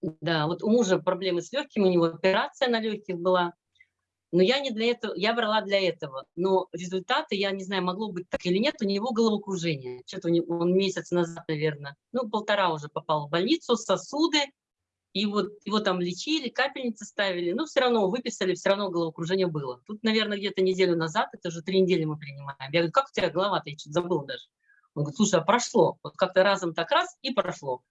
Да, вот у мужа проблемы с легкими, у него операция на легких была. Но я не для этого, я брала для этого. Но результаты, я не знаю, могло быть так или нет, у него головокружение. Что-то он месяц назад, наверное, ну, полтора уже попал в больницу, сосуды, и вот его там лечили, капельницы ставили, но все равно выписали, все равно головокружение было. Тут, наверное, где-то неделю назад, это уже три недели мы принимаем. Я говорю, как у тебя голова-то, я что-то забыла даже. Он говорит, слушай, а прошло. Вот как-то разом так раз и прошло.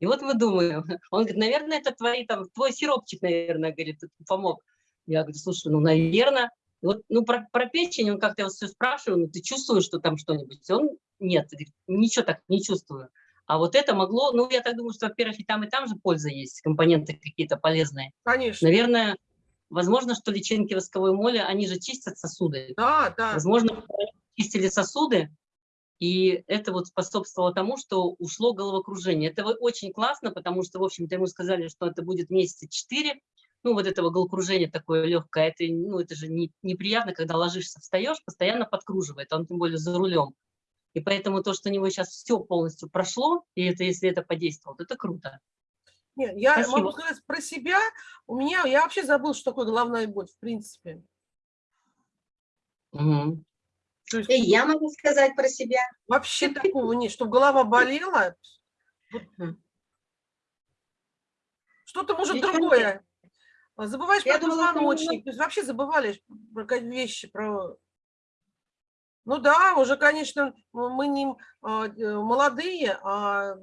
И вот мы думаем, он говорит, наверное, это твои, там, твой сиропчик, наверное, говорит, помог. Я говорю, слушай, ну, наверное. Вот, ну, про, про печень он как-то все спрашиваю, ну, ты чувствуешь, что там что-нибудь? Он, нет, ничего так не чувствую. А вот это могло, ну, я так думаю, что, во-первых, и там, и там же польза есть, компоненты какие-то полезные. Конечно. Наверное, возможно, что личинки восковой моли, они же чистят сосуды. Да, да. Возможно, чистили сосуды, и это вот способствовало тому, что ушло головокружение. Это очень классно, потому что, в общем-то, ему сказали, что это будет месяца 4, ну, вот этого головокружения такое легкое, это, ну, это же не, неприятно, когда ложишься, встаешь, постоянно подкруживает, он тем более за рулем. И поэтому то, что у него сейчас все полностью прошло, и это, если это подействовало, это круто. Нет, я Спасибо. могу сказать про себя. У меня, я вообще забыл, что такое головная боль, в принципе. Угу. Есть, и я могу сказать про себя. Вообще такого нет, чтобы голова болела. Что-то может другое. Забываешь я про позвоночник. То есть вообще забывали про вещи, про ну да, уже, конечно, мы не а, э, молодые, а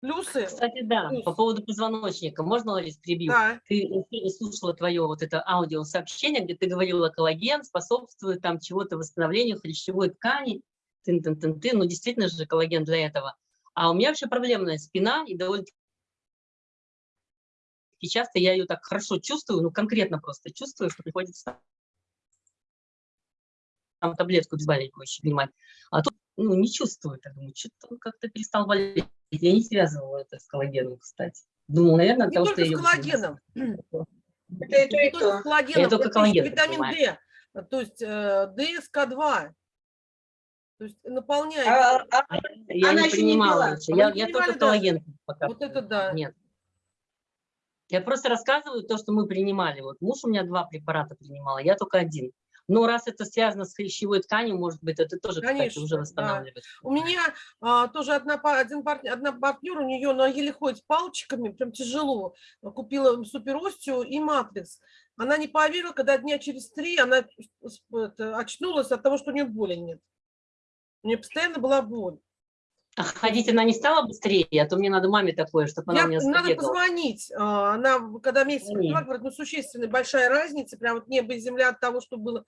плюсы. Кстати, да, плюс. по поводу позвоночника. Можно, Ларис, перебью? Да. Ты слушала твое вот это аудиосообщение, где ты говорила, коллаген способствует там чего-то восстановлению хрящевой ткани. Тын -тын -тын -тын. Ну, действительно же коллаген для этого. А у меня вообще проблемная спина, и довольно и часто я ее так хорошо чувствую, ну, конкретно просто чувствую, что приходится там таблетку обезболивающую принимать. А тут ну, не чувствую, так думаю, что-то он как-то перестал болеть. Я не связывала это с коллагеном, кстати. Думаю, наверное, не того, что я... коллагеном. Это и то, и то. Коллагеном. Я только коллаген витамин D, то есть э, ДСК-2. То есть наполняет. А, а, а я не принимала. Не я, я только коллаген пока. Вот это да. Нет. Я просто рассказываю то, что мы принимали. Вот муж у меня два препарата принимал, я только один. Но раз это связано с хрящевой тканью, может быть, это тоже, Конечно, кстати, уже восстанавливает. Да. У меня а, тоже одна, один партнер, одна партнер, у нее она еле ходит палочками, прям тяжело. Купила суперостию и матрикс. Она не поверила, когда дня через три она это, очнулась от того, что у нее боли нет. У нее постоянно была боль. А ходить она не стала быстрее, а то мне надо маме такое, чтобы она Я, мне Надо позвонить. А, она, когда месяц говорит, ну, существенная большая разница, прям вот небо и земля от того, что было